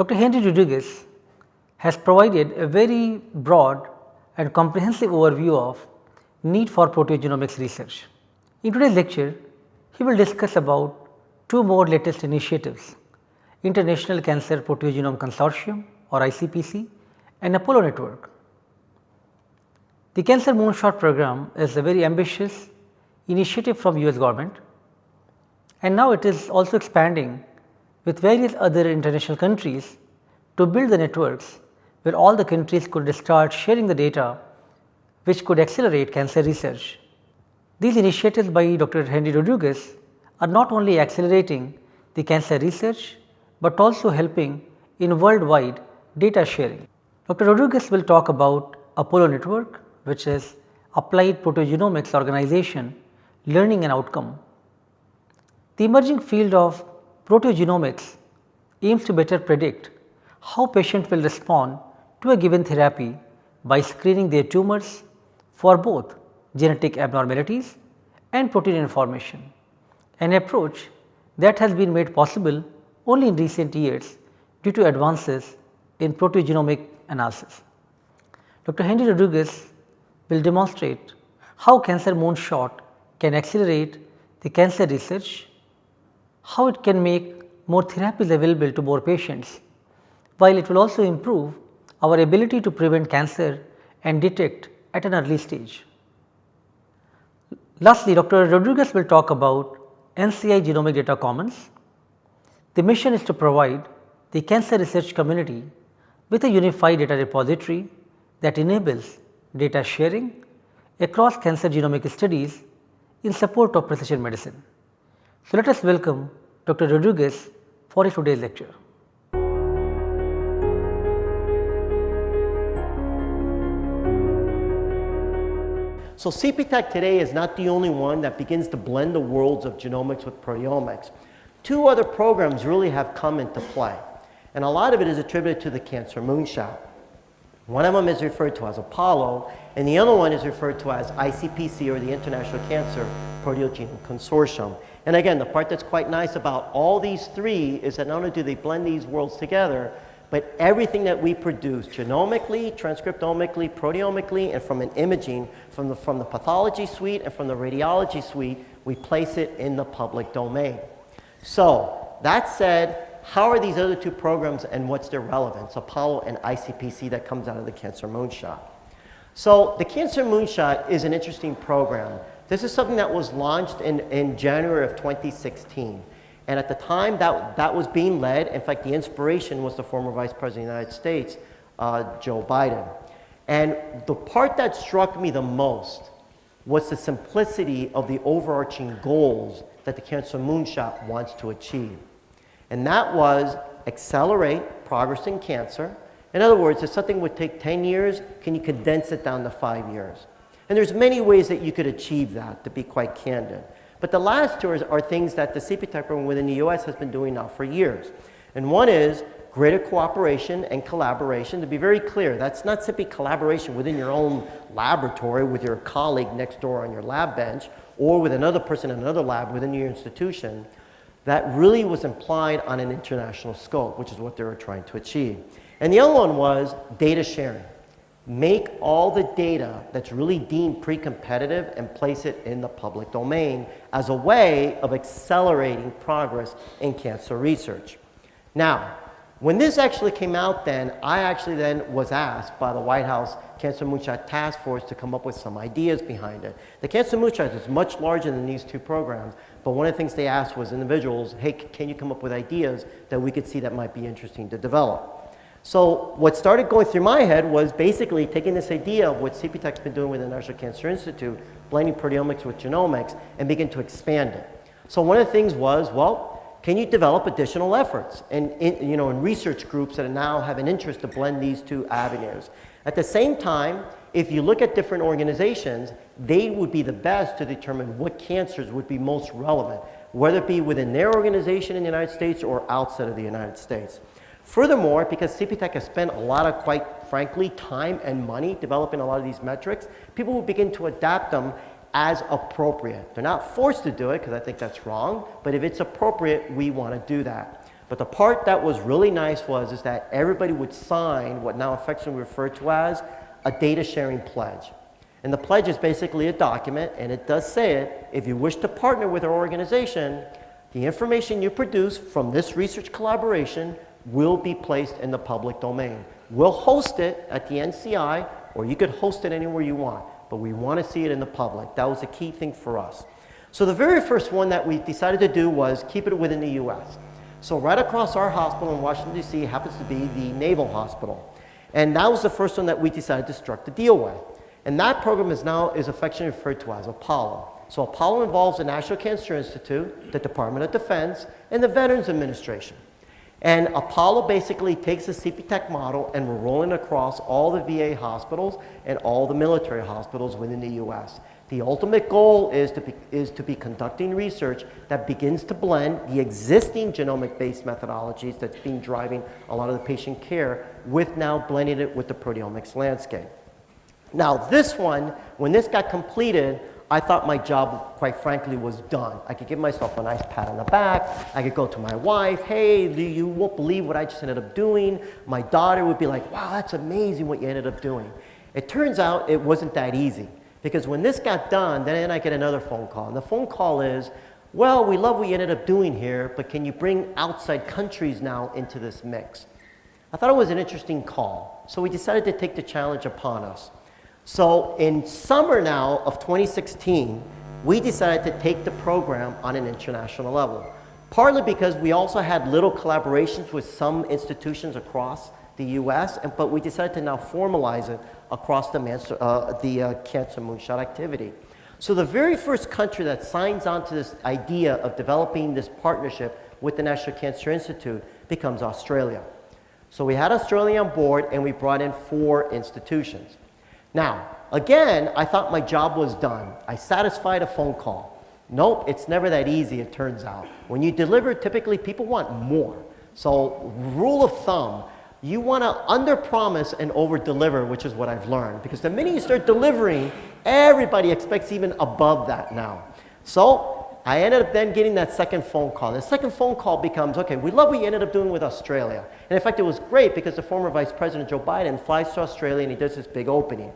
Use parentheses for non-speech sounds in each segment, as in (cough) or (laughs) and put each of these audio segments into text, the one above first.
Dr. Henry Rodriguez has provided a very broad and comprehensive overview of need for proteogenomics research. In today's lecture, he will discuss about two more latest initiatives, International Cancer Proteogenome Consortium or ICPC and Apollo network. The Cancer Moonshot program is a very ambitious initiative from US government and now it is also expanding with various other international countries to build the networks where all the countries could start sharing the data which could accelerate cancer research. These initiatives by Dr. Henry Rodriguez are not only accelerating the cancer research, but also helping in worldwide data sharing. Dr. Rodriguez will talk about Apollo network which is Applied Proteogenomics Organization Learning and Outcome. The emerging field of proteogenomics aims to better predict how patients will respond to a given therapy by screening their tumors for both genetic abnormalities and protein information, an approach that has been made possible only in recent years due to advances in proteogenomic analysis. Dr. Henry Rodriguez will demonstrate how cancer moonshot can accelerate the cancer research, how it can make more therapies available to more patients, while it will also improve our ability to prevent cancer and detect at an early stage. Lastly, Dr. Rodriguez will talk about NCI Genomic Data Commons. The mission is to provide the cancer research community with a unified data repository that enables data sharing across cancer genomic studies in support of precision medicine. So, let us welcome Dr. Rodriguez for his today's lecture. So CPTAC today is not the only one that begins to blend the worlds of genomics with proteomics. Two other programs really have come into play, and a lot of it is attributed to the cancer moonshot. One of them is referred to as Apollo, and the other one is referred to as ICPC or the International Cancer Proteogenome Consortium. And again, the part that's quite nice about all these three is that not only do they blend these worlds together, but everything that we produce genomically, transcriptomically, proteomically, and from an imaging from the, from the pathology suite and from the radiology suite, we place it in the public domain. So that said, how are these other two programs and what's their relevance, Apollo and ICPC that comes out of the Cancer Moonshot? So the Cancer Moonshot is an interesting program. This is something that was launched in, in January of 2016. And at the time that, that was being led, in fact, the inspiration was the former Vice President of the United States, uh, Joe Biden. And the part that struck me the most was the simplicity of the overarching goals that the Cancer Moonshot wants to achieve. And that was accelerate progress in cancer. In other words, if something would take 10 years, can you condense it down to five years? And there's many ways that you could achieve that, to be quite candid. But the last two are, things that the CPTAC program within the US has been doing now for years. And one is greater cooperation and collaboration. To be very clear, that's not simply collaboration within your own laboratory with your colleague next door on your lab bench or with another person in another lab within your institution. That really was implied on an international scope, which is what they were trying to achieve. And the other one was data sharing make all the data that's really deemed pre-competitive and place it in the public domain as a way of accelerating progress in cancer research. Now, when this actually came out then, I actually then was asked by the White House Cancer Moonshot Task Force to come up with some ideas behind it. The Cancer Moonshot is much larger than these two programs, but one of the things they asked was individuals, hey, can you come up with ideas that we could see that might be interesting to develop? So what started going through my head was basically taking this idea of what CPTAC's been doing with the National Cancer Institute, blending proteomics with genomics, and begin to expand it. So one of the things was, well, can you develop additional efforts and in, you know, in research groups that now have an interest to blend these two avenues? At the same time, if you look at different organizations, they would be the best to determine what cancers would be most relevant, whether it be within their organization in the United States or outside of the United States. Furthermore, because CPTAC has spent a lot of, quite frankly, time and money developing a lot of these metrics, people will begin to adapt them as appropriate. They're not forced to do it because I think that's wrong, but if it's appropriate, we want to do that. But the part that was really nice was is that everybody would sign what now affectionately referred to as a data sharing pledge. And the pledge is basically a document, and it does say it, if you wish to partner with our organization, the information you produce from this research collaboration will be placed in the public domain. We'll host it at the NCI, or you could host it anywhere you want, but we want to see it in the public. That was a key thing for us. So the very first one that we decided to do was keep it within the U.S. So right across our hospital in Washington, D.C. happens to be the Naval Hospital. And that was the first one that we decided to struck the deal with. And that program is now is affectionately referred to as Apollo. So Apollo involves the National Cancer Institute, the Department of Defense, and the Veterans Administration. And Apollo basically takes the CPTAC model and we're rolling across all the VA hospitals and all the military hospitals within the U.S. The ultimate goal is to, be, is to be conducting research that begins to blend the existing genomic-based methodologies that's been driving a lot of the patient care with now blending it with the proteomics landscape. Now this one, when this got completed, I thought my job, quite frankly, was done. I could give myself a nice pat on the back. I could go to my wife, hey, do you won't believe what I just ended up doing. My daughter would be like, wow, that's amazing what you ended up doing. It turns out it wasn't that easy because when this got done, then I get another phone call. And the phone call is, well, we love what you ended up doing here, but can you bring outside countries now into this mix? I thought it was an interesting call. So we decided to take the challenge upon us. So in summer now of 2016, we decided to take the program on an international level. Partly because we also had little collaborations with some institutions across the US, and, but we decided to now formalize it across the, uh, the uh, cancer moonshot activity. So the very first country that signs on to this idea of developing this partnership with the National Cancer Institute becomes Australia. So we had Australia on board and we brought in four institutions. Now, again, I thought my job was done. I satisfied a phone call. Nope, it's never that easy, it turns out. When you deliver, typically people want more. So rule of thumb, you want to under-promise and over-deliver, which is what I've learned. Because the minute you start delivering, everybody expects even above that now. So I ended up then getting that second phone call. The second phone call becomes, okay, we love what you ended up doing with Australia. And in fact, it was great because the former Vice President Joe Biden flies to Australia and he does this big opening.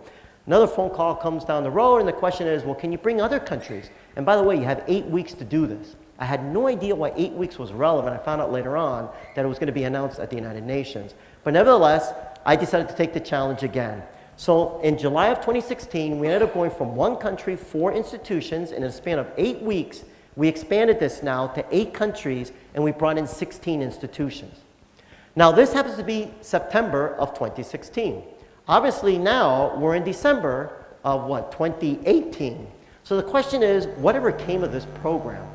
Another phone call comes down the road and the question is, well, can you bring other countries? And by the way, you have eight weeks to do this. I had no idea why eight weeks was relevant. I found out later on that it was going to be announced at the United Nations. But nevertheless, I decided to take the challenge again. So in July of 2016, we ended up going from one country, four institutions, in a span of eight weeks we expanded this now to eight countries and we brought in 16 institutions. Now this happens to be September of 2016. Obviously now we're in December of what, 2018. So the question is, whatever came of this program?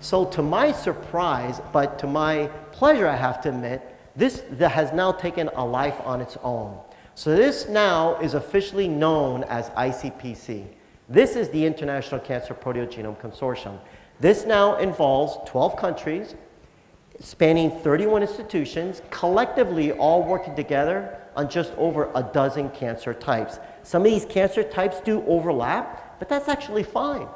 So to my surprise, but to my pleasure I have to admit, this has now taken a life on its own. So this now is officially known as ICPC. This is the International Cancer Proteogenome Consortium. This now involves 12 countries spanning 31 institutions, collectively all working together on just over a dozen cancer types. Some of these cancer types do overlap, but that's actually fine.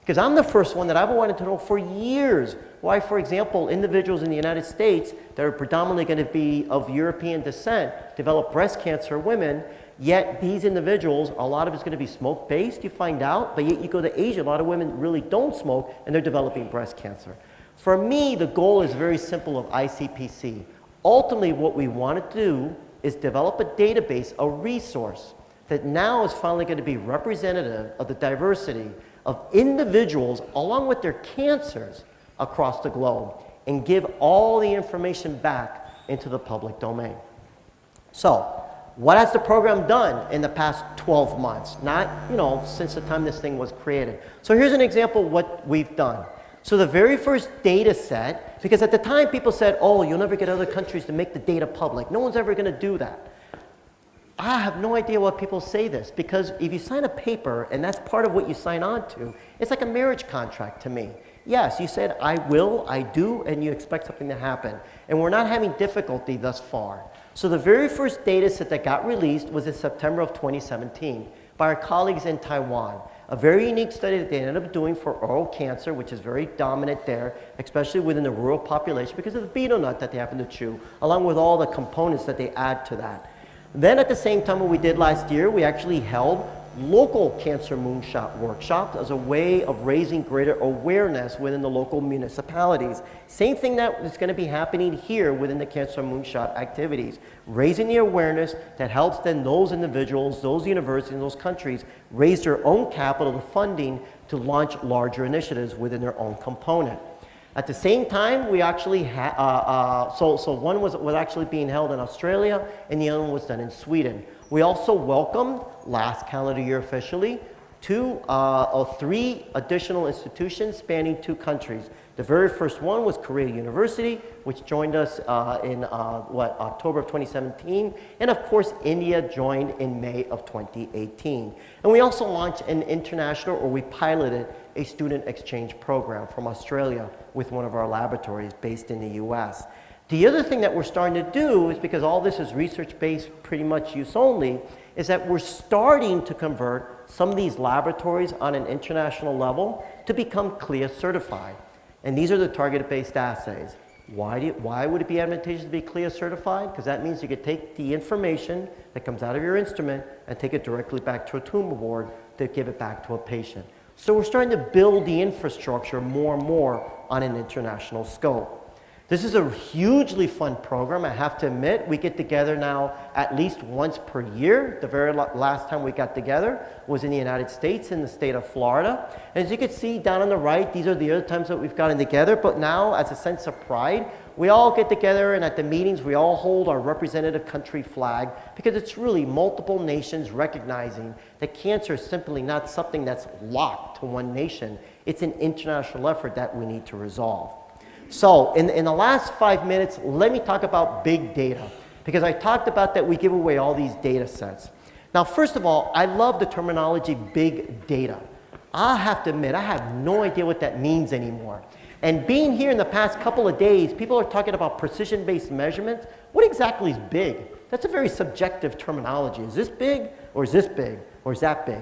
Because I'm the first one that I've wanted to know for years why, for example, individuals in the United States that are predominantly going to be of European descent develop breast cancer women Yet these individuals, a lot of it's going to be smoke-based, you find out, but yet you go to Asia, a lot of women really don't smoke and they're developing breast cancer. For me, the goal is very simple of ICPC. Ultimately, what we want to do is develop a database, a resource that now is finally going to be representative of the diversity of individuals along with their cancers across the globe and give all the information back into the public domain. So, what has the program done in the past 12 months? Not, you know, since the time this thing was created. So here's an example of what we've done. So the very first data set, because at the time people said, oh, you'll never get other countries to make the data public. No one's ever going to do that. I have no idea why people say this because if you sign a paper and that's part of what you sign on to, it's like a marriage contract to me. Yes, you said I will, I do, and you expect something to happen. And we're not having difficulty thus far. So the very first data set that got released was in September of 2017 by our colleagues in Taiwan. a very unique study that they ended up doing for oral cancer, which is very dominant there, especially within the rural population because of the betel nut that they happen to chew, along with all the components that they add to that. Then at the same time what we did last year, we actually held local cancer moonshot workshops as a way of raising greater awareness within the local municipalities. Same thing that is going to be happening here within the cancer moonshot activities. Raising the awareness that helps then those individuals, those universities, those countries raise their own capital, the funding to launch larger initiatives within their own component. At the same time, we actually uh, uh, so, so one was, was actually being held in Australia and the other one was done in Sweden. We also welcomed, last calendar year officially, two uh, or three additional institutions spanning two countries. The very first one was Korea University, which joined us uh, in uh, what October of 2017, and of course India joined in May of 2018. And we also launched an international, or we piloted a student exchange program from Australia with one of our laboratories based in the U.S. The other thing that we're starting to do is because all this is research-based, pretty much use only, is that we're starting to convert some of these laboratories on an international level to become CLIA certified. And these are the target-based assays. Why, you, why would it be advantageous to be CLIA certified? Because that means you could take the information that comes out of your instrument and take it directly back to a tumor board to give it back to a patient. So we're starting to build the infrastructure more and more on an international scope. This is a hugely fun program, I have to admit. We get together now at least once per year. The very last time we got together was in the United States, in the state of Florida. And as you can see down on the right, these are the other times that we've gotten together. But now, as a sense of pride, we all get together and at the meetings we all hold our representative country flag because it's really multiple nations recognizing that cancer is simply not something that's locked to one nation. It's an international effort that we need to resolve. So in, in the last five minutes, let me talk about big data because I talked about that we give away all these data sets. Now, first of all, I love the terminology big data. I have to admit, I have no idea what that means anymore. And being here in the past couple of days, people are talking about precision-based measurements. What exactly is big? That's a very subjective terminology. Is this big, or is this big, or is that big?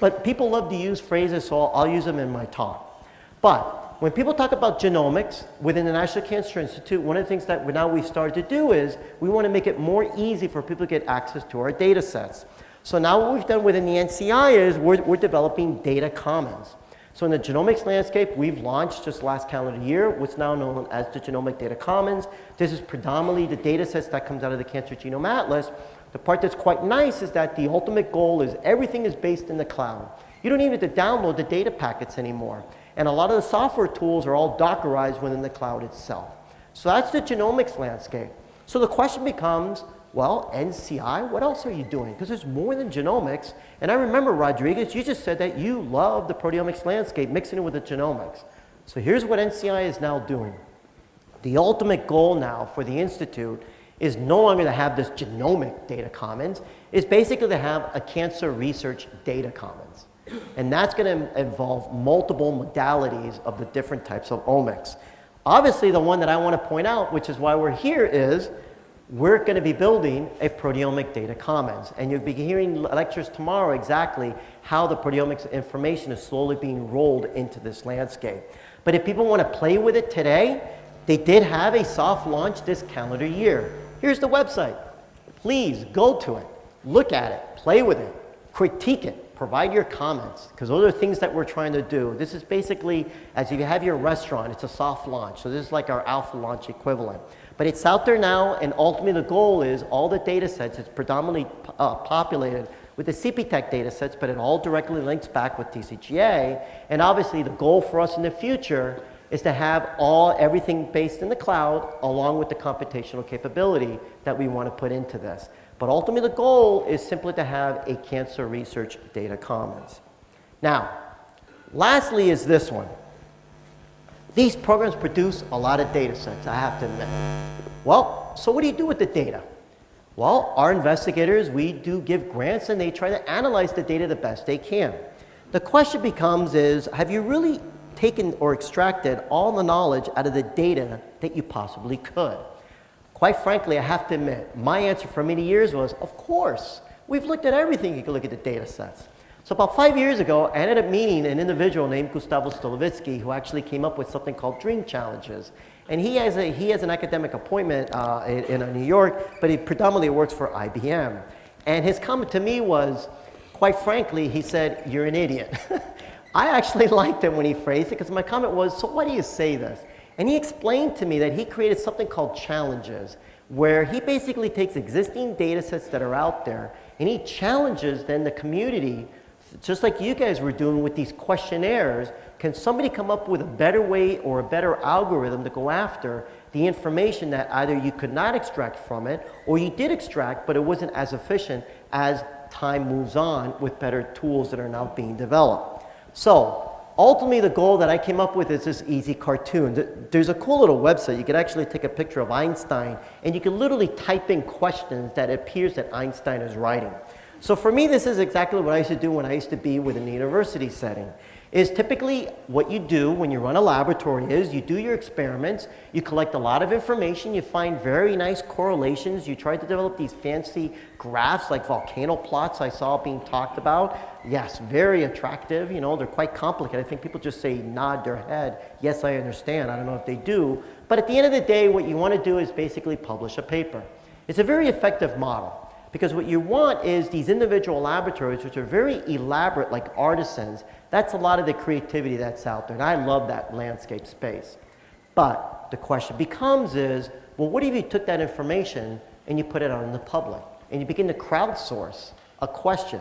But people love to use phrases, so I'll use them in my talk. But when people talk about genomics within the National Cancer Institute, one of the things that we now we've started to do is we want to make it more easy for people to get access to our data sets. So now what we've done within the NCI is we're, we're developing data commons. So in the genomics landscape, we've launched just last calendar year what's now known as the Genomic Data Commons. This is predominantly the data sets that comes out of the Cancer Genome Atlas. The part that's quite nice is that the ultimate goal is everything is based in the cloud. You don't even have to download the data packets anymore. And a lot of the software tools are all Dockerized within the cloud itself. So that's the genomics landscape. So the question becomes, well, NCI, what else are you doing? Because there's more than genomics. And I remember, Rodriguez, you just said that you love the proteomics landscape, mixing it with the genomics. So here's what NCI is now doing. The ultimate goal now for the Institute is no longer to have this genomic data commons, is basically to have a cancer research data commons. And that's going to involve multiple modalities of the different types of omics. Obviously, the one that I want to point out, which is why we're here, is we're going to be building a proteomic data commons. And you'll be hearing lectures tomorrow exactly how the proteomics information is slowly being rolled into this landscape. But if people want to play with it today, they did have a soft launch this calendar year. Here's the website. Please go to it, look at it, play with it, critique it, provide your comments, because those are things that we're trying to do. This is basically, as if you have your restaurant, it's a soft launch. So this is like our alpha launch equivalent. But it's out there now, and ultimately the goal is all the data sets, it's predominantly uh, populated with the CPTAC data sets, but it all directly links back with TCGA. And obviously the goal for us in the future is to have all everything based in the cloud along with the computational capability that we want to put into this. But ultimately the goal is simply to have a cancer research data commons. Now, lastly is this one. These programs produce a lot of data sets, I have to admit. Well, so what do you do with the data? Well, our investigators, we do give grants and they try to analyze the data the best they can. The question becomes is, have you really taken or extracted all the knowledge out of the data that you possibly could? Quite frankly, I have to admit, my answer for many years was, of course. We've looked at everything. You can look at the data sets. So about five years ago, I ended up meeting an individual named Gustavo Stolovitzky who actually came up with something called Dream Challenges. And he has, a, he has an academic appointment uh, in, in New York, but he predominantly works for IBM. And his comment to me was, quite frankly, he said, you're an idiot. (laughs) I actually (laughs) liked it when he phrased it because my comment was, so why do you say this? And he explained to me that he created something called challenges, where he basically takes existing data sets that are out there and he challenges then the community, just like you guys were doing with these questionnaires, can somebody come up with a better way or a better algorithm to go after the information that either you could not extract from it or you did extract but it wasn't as efficient as time moves on with better tools that are now being developed. So ultimately the goal that I came up with is this easy cartoon. There's a cool little website. You could actually take a picture of Einstein and you can literally type in questions that appears that Einstein is writing. So for me, this is exactly what I used to do when I used to be within the university setting is typically what you do when you run a laboratory is you do your experiments, you collect a lot of information, you find very nice correlations, you try to develop these fancy graphs like volcano plots I saw being talked about. Yes, very attractive, you know, they're quite complicated. I think people just say nod their head, yes, I understand. I don't know if they do. But at the end of the day, what you want to do is basically publish a paper. It's a very effective model. Because what you want is these individual laboratories, which are very elaborate, like artisans. That's a lot of the creativity that's out there. And I love that landscape space. But the question becomes is, well, what if you took that information and you put it out in the public? And you begin to crowdsource a question.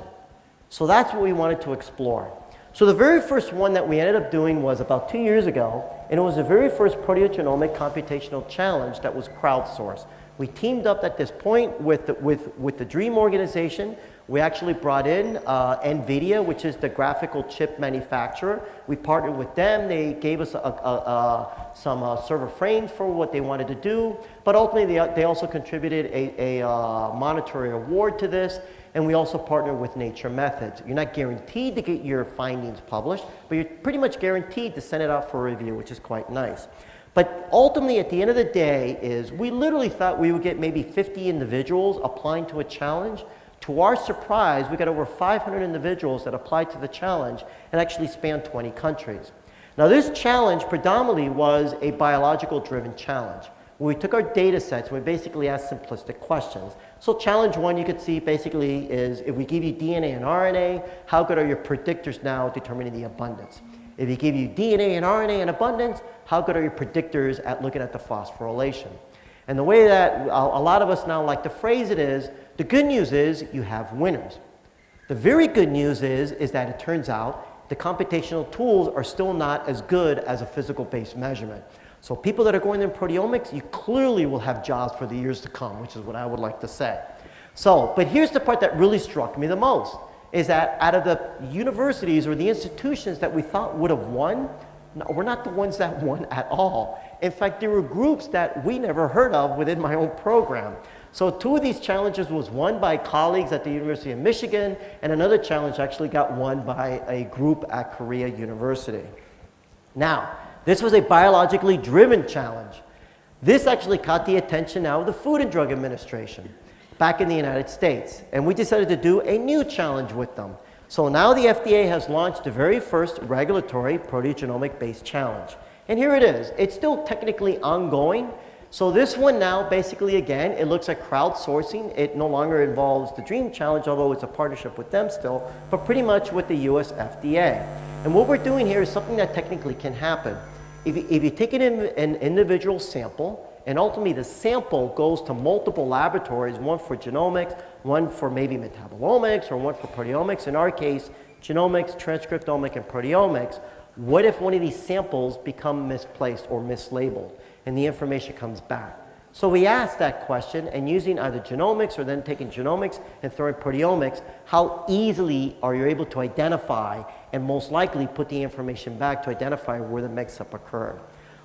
So that's what we wanted to explore. So the very first one that we ended up doing was about two years ago, and it was the very first proteogenomic computational challenge that was crowdsourced. We teamed up at this point with the, with, with the DREAM organization. We actually brought in uh, NVIDIA, which is the graphical chip manufacturer. We partnered with them. They gave us a, a, a, some uh, server frames for what they wanted to do. But ultimately, they, they also contributed a, uh, monetary award to this. And we also partnered with Nature Methods. You're not guaranteed to get your findings published, but you're pretty much guaranteed to send it out for review, which is quite nice. But ultimately, at the end of the day, is we literally thought we would get maybe 50 individuals applying to a challenge. To our surprise, we got over 500 individuals that applied to the challenge and actually spanned 20 countries. Now, this challenge predominantly was a biological driven challenge. We took our data sets and we basically asked simplistic questions. So challenge one you could see basically is if we give you DNA and RNA, how good are your predictors now determining the abundance? If we give you DNA and RNA in abundance, how good are your predictors at looking at the phosphorylation? And the way that uh, a lot of us now like to phrase it is, the good news is you have winners. The very good news is, is that it turns out the computational tools are still not as good as a physical-based measurement. So people that are going in proteomics, you clearly will have jobs for the years to come, which is what I would like to say. So, but here's the part that really struck me the most, is that out of the universities or the institutions that we thought would have won, no, we're not the ones that (laughs) won at all. In fact, there were groups that we never heard of within my own program. So two of these challenges was won by colleagues at the University of Michigan, and another challenge actually got won by a group at Korea University. Now, this was a biologically driven challenge. This actually caught the attention now of the Food and Drug Administration back in the United States, and we decided to do a new challenge with them. So now the FDA has launched the very first regulatory proteogenomic-based challenge. And here it is. It's still technically ongoing. So this one now, basically, again, it looks at crowdsourcing. It no longer involves the DREAM Challenge, although it's a partnership with them still, but pretty much with the US FDA. And what we're doing here is something that technically can happen. If you, if you take an, an individual sample, and ultimately the sample goes to multiple laboratories, one for genomics, one for maybe metabolomics, or one for proteomics. In our case, genomics, transcriptomic, and proteomics. What if one of these samples become misplaced or mislabeled and the information comes back? So we asked that question and using either genomics or then taking genomics and throwing proteomics, how easily are you able to identify and most likely put the information back to identify where the mix-up occurred?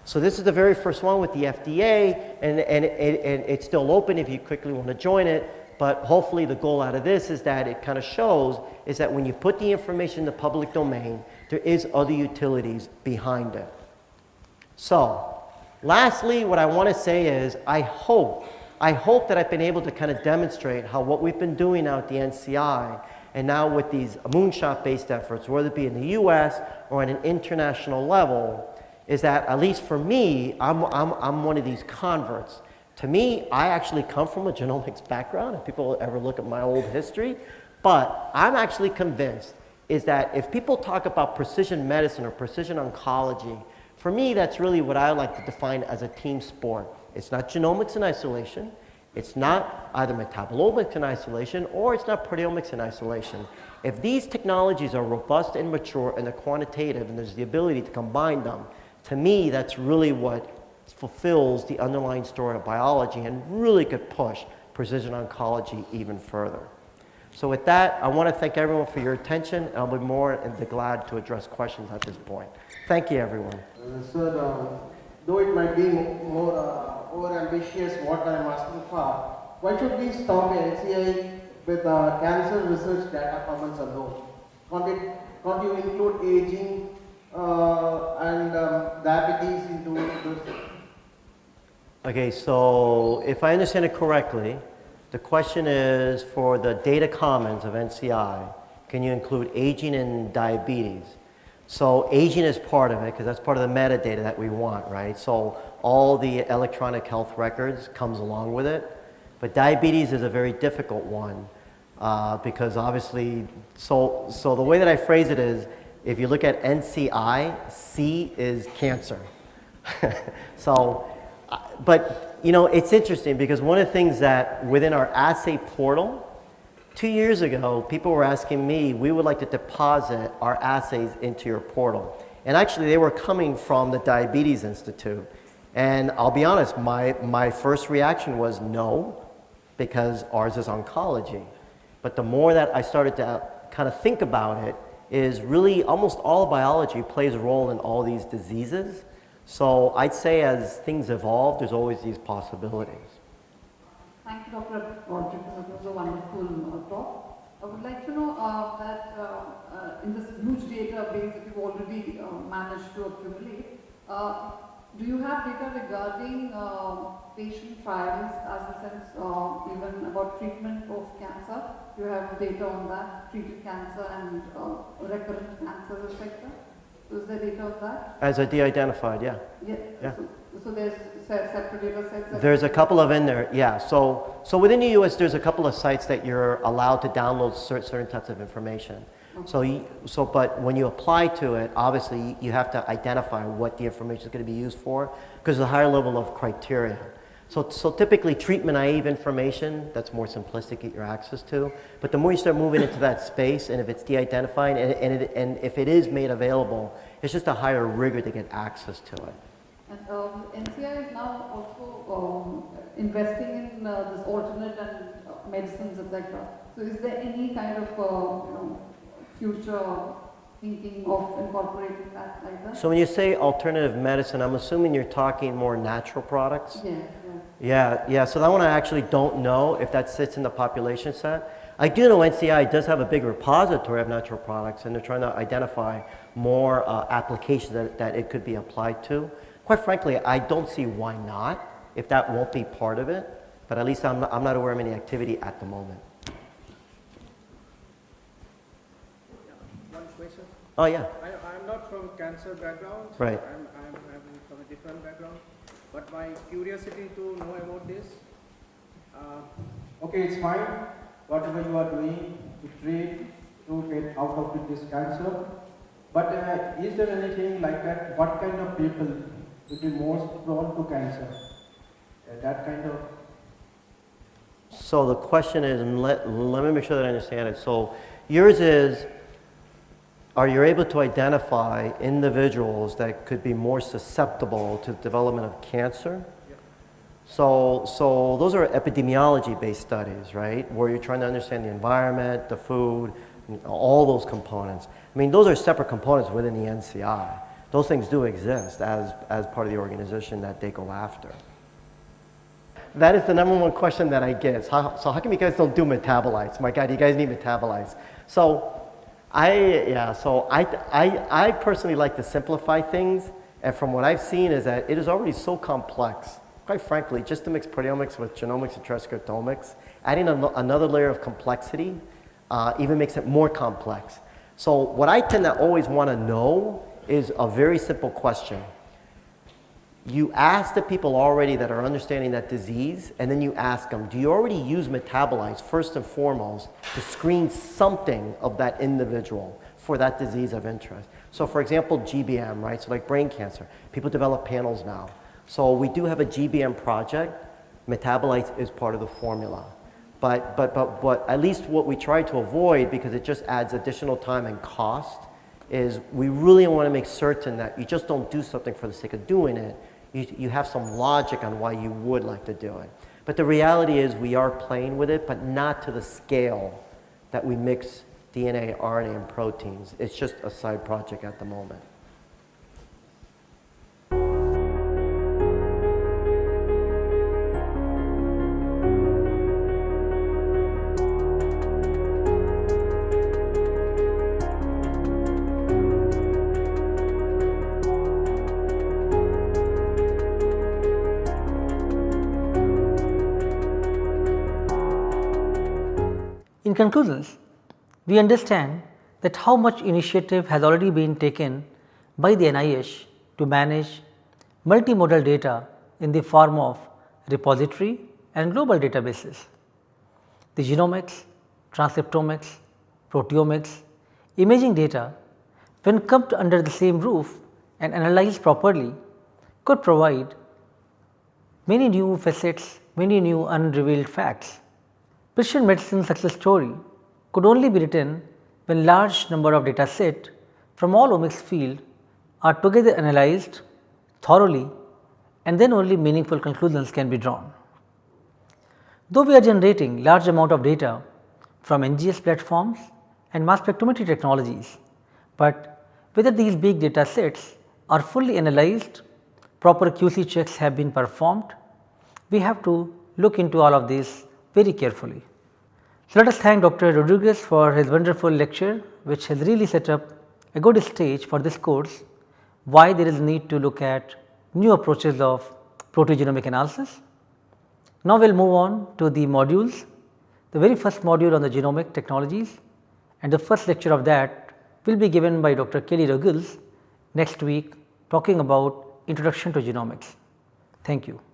So this is the very first one with the FDA, and, and, it, and it's still open if you quickly want to join it. But hopefully the goal out of this is that it kind of shows is that when you put the information in the public domain, there is other utilities behind it. So lastly, what I want to say is I hope, I hope that I've been able to kind of demonstrate how what we've been doing now at the NCI and now with these moonshot-based efforts, whether it be in the US or at an international level, is that at least for me, I'm, I'm, I'm one of these converts. To me, I actually come from a genomics background, if people ever look at my old history, but I'm actually convinced is that if people talk about precision medicine or precision oncology, for me, that's really what I like to define as a team sport. It's not genomics in isolation. It's not either metabolomics in isolation or it's not proteomics in isolation. If these technologies are robust and mature and they're quantitative and there's the ability to combine them, to me, that's really what fulfills the underlying story of biology and really could push precision oncology even further. So with that, I want to thank everyone for your attention, and I'll be more than glad to address questions at this point. Thank you, everyone. Uh, uh, though it might be more uh, ambitious what I'm asking for, why should we stop NCI with uh, cancer research data commons alone? Can't, it, can't you include aging and um, diabetes into? Okay, so if I understand it correctly, the question is for the data commons of NCI, can you include aging and diabetes? So aging is part of it because that's part of the metadata that we want, right? So all the electronic health records comes along with it. But diabetes is a very difficult one uh, because obviously, so, so the way that I phrase it is, if you look at NCI, C is cancer. (laughs) so uh, but you know, it's interesting because one of the things that within our assay portal, two years ago, people were asking me, we would like to deposit our assays into your portal. And actually, they were coming from the Diabetes Institute. And I'll be honest, my, my first reaction was no, because ours is oncology. But the more that I started to uh, kind of think about it, is really almost all biology plays a role in all these diseases. So I'd say as things evolve, there's always these possibilities. Thank you, Dr. Roderick. That was a wonderful uh, talk. I would like to know uh, that uh, uh in this huge database that you've already uh, managed to accumulate, uh, do you have data regarding uh, patient trials as a sense uh, even about treatment of cancer? Do you have data on that, treated cancer and uh, recurrent cancer, etc.? Is there data of that? As a de-identified, yeah. Yeah. Yeah. So, so there's separate data sets? There's a couple of in there, yeah. So, so within the US, there's a couple of sites that you're allowed to download certain types of information. So, you, so, but when you apply to it, obviously you have to identify what the information is going to be used for because there's a higher level of criteria. So, so typically treatment naive information, that's more simplistic get your access to. But the more you start moving into that space and if it's de-identified and, and, it, and if it is made available, it's just a higher rigor to get access to it. And um, NCI is now also um, investing in uh, this alternate and uh, medicines, etc. So is there any kind of uh, you know, future thinking of incorporating that like that? So when you say alternative medicine, I'm assuming you're talking more natural products? Yeah. Yeah, yeah. So that one I actually don't know if that sits in the population set. I do know NCI does have a big repository of natural products, and they're trying to identify more uh, applications that, that it could be applied to. Quite frankly, I don't see why not, if that won't be part of it. But at least I'm not, I'm not aware of any activity at the moment. One question. Oh, yeah. I, I'm not from cancer background. Right. I'm, I'm, I'm from a different background. But my curiosity to know about this, uh, okay, it's fine, whatever you are doing to treat, to get out of this cancer. But uh, is there anything like that? What kind of people would be most prone to cancer? Uh, that kind of. So the question is, and let, let me make sure that I understand it. So yours is, are you able to identify individuals that could be more susceptible to the development of cancer? So, so those are epidemiology-based studies, right? Where you're trying to understand the environment, the food, all those components. I mean, those are separate components within the NCI. Those things do exist as, as part of the organization that they go after. That is the number one question that I get. So how, so how come you guys don't do metabolites? My God, you guys need metabolites. So I, yeah, so I, I, I personally like to simplify things. And from what I've seen is that it is already so complex. Quite frankly, just to mix proteomics with genomics and transcriptomics, adding an, another layer of complexity uh, even makes it more complex. So what I tend to always want to know is a very simple question. You ask the people already that are understanding that disease, and then you ask them, do you already use metabolites first and foremost to screen something of that individual for that disease of interest? So for example, GBM, right? So like brain cancer, people develop panels now. So we do have a GBM project. Metabolites is part of the formula. But, but, but, but at least what we try to avoid, because it just adds additional time and cost, is we really want to make certain that you just don't do something for the sake of doing it. You, you have some logic on why you would like to do it. But the reality is we are playing with it, but not to the scale that we mix DNA, RNA, and proteins. It's just a side project at the moment. Conclusions, we understand that how much initiative has already been taken by the NIH to manage multimodal data in the form of repository and global databases. The genomics, transcriptomics, proteomics, imaging data when clumped under the same roof and analyzed properly could provide many new facets, many new unrevealed facts. Precision medicine success story could only be written when large number of data set from all omics field are together analyzed thoroughly and then only meaningful conclusions can be drawn. Though we are generating large amount of data from NGS platforms and mass spectrometry technologies, but whether these big data sets are fully analyzed, proper QC checks have been performed, we have to look into all of this very carefully. So, let us thank Dr. Rodriguez for his wonderful lecture which has really set up a good stage for this course why there is a need to look at new approaches of proteogenomic analysis. Now, we will move on to the modules, the very first module on the genomic technologies and the first lecture of that will be given by Dr. Kelly Ruggles next week talking about introduction to genomics. Thank you.